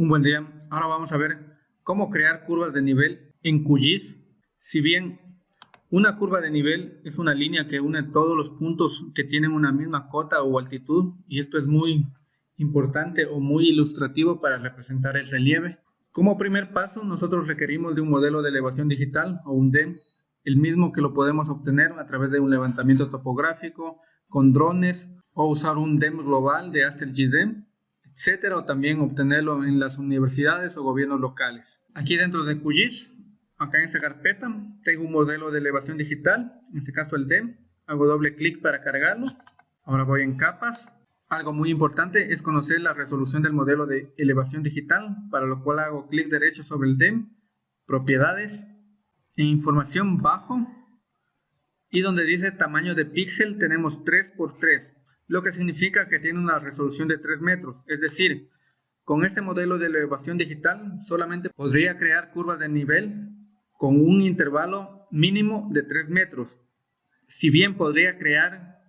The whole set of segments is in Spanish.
Un buen día. Ahora vamos a ver cómo crear curvas de nivel en QGIS. Si bien una curva de nivel es una línea que une todos los puntos que tienen una misma cota o altitud y esto es muy importante o muy ilustrativo para representar el relieve. Como primer paso nosotros requerimos de un modelo de elevación digital o un DEM, el mismo que lo podemos obtener a través de un levantamiento topográfico con drones o usar un DEM global de Aster GDEM etcétera, o también obtenerlo en las universidades o gobiernos locales. Aquí dentro de QGIS, acá en esta carpeta, tengo un modelo de elevación digital, en este caso el DEM, hago doble clic para cargarlo, ahora voy en capas, algo muy importante es conocer la resolución del modelo de elevación digital, para lo cual hago clic derecho sobre el DEM, propiedades, e información bajo, y donde dice tamaño de píxel tenemos 3x3, lo que significa que tiene una resolución de 3 metros. Es decir, con este modelo de elevación digital solamente podría crear curvas de nivel con un intervalo mínimo de 3 metros. Si bien podría crear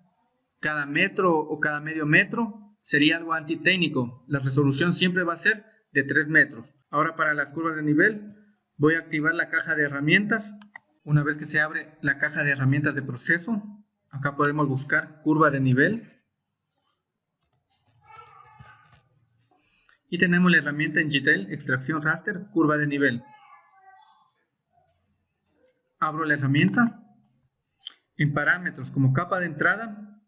cada metro o cada medio metro, sería algo antitécnico. La resolución siempre va a ser de 3 metros. Ahora para las curvas de nivel voy a activar la caja de herramientas. Una vez que se abre la caja de herramientas de proceso, acá podemos buscar curva de nivel. Y tenemos la herramienta en GTL, extracción raster, curva de nivel. Abro la herramienta. En parámetros como capa de entrada,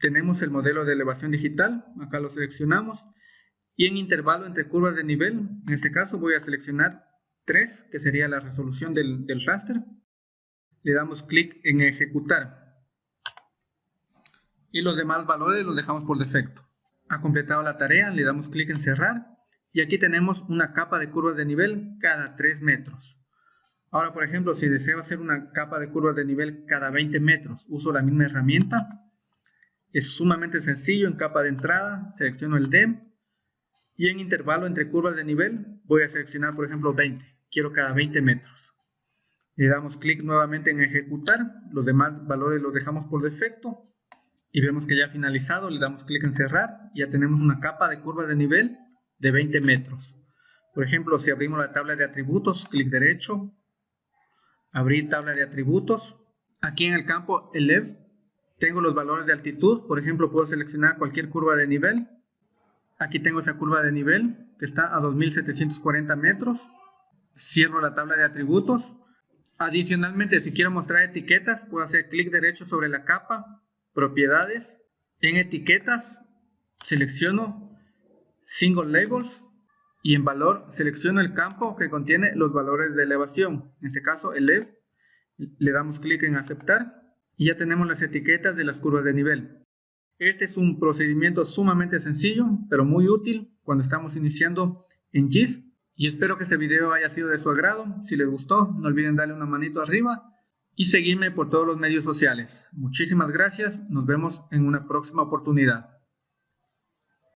tenemos el modelo de elevación digital, acá lo seleccionamos. Y en intervalo entre curvas de nivel, en este caso voy a seleccionar 3, que sería la resolución del, del raster. Le damos clic en ejecutar. Y los demás valores los dejamos por defecto ha completado la tarea, le damos clic en cerrar y aquí tenemos una capa de curvas de nivel cada 3 metros. Ahora, por ejemplo, si deseo hacer una capa de curvas de nivel cada 20 metros, uso la misma herramienta. Es sumamente sencillo, en capa de entrada selecciono el DEM y en intervalo entre curvas de nivel voy a seleccionar, por ejemplo, 20. Quiero cada 20 metros. Le damos clic nuevamente en ejecutar, los demás valores los dejamos por defecto y vemos que ya ha finalizado, le damos clic en cerrar y ya tenemos una capa de curva de nivel de 20 metros. Por ejemplo, si abrimos la tabla de atributos, clic derecho, abrir tabla de atributos. Aquí en el campo ELEV tengo los valores de altitud, por ejemplo, puedo seleccionar cualquier curva de nivel. Aquí tengo esa curva de nivel que está a 2740 metros. Cierro la tabla de atributos. Adicionalmente, si quiero mostrar etiquetas, puedo hacer clic derecho sobre la capa propiedades, en etiquetas selecciono single labels y en valor selecciono el campo que contiene los valores de elevación, en este caso el EV, le damos clic en aceptar y ya tenemos las etiquetas de las curvas de nivel. Este es un procedimiento sumamente sencillo, pero muy útil cuando estamos iniciando en GIS y espero que este video haya sido de su agrado. Si les gustó, no olviden darle una manito arriba y seguirme por todos los medios sociales. Muchísimas gracias, nos vemos en una próxima oportunidad.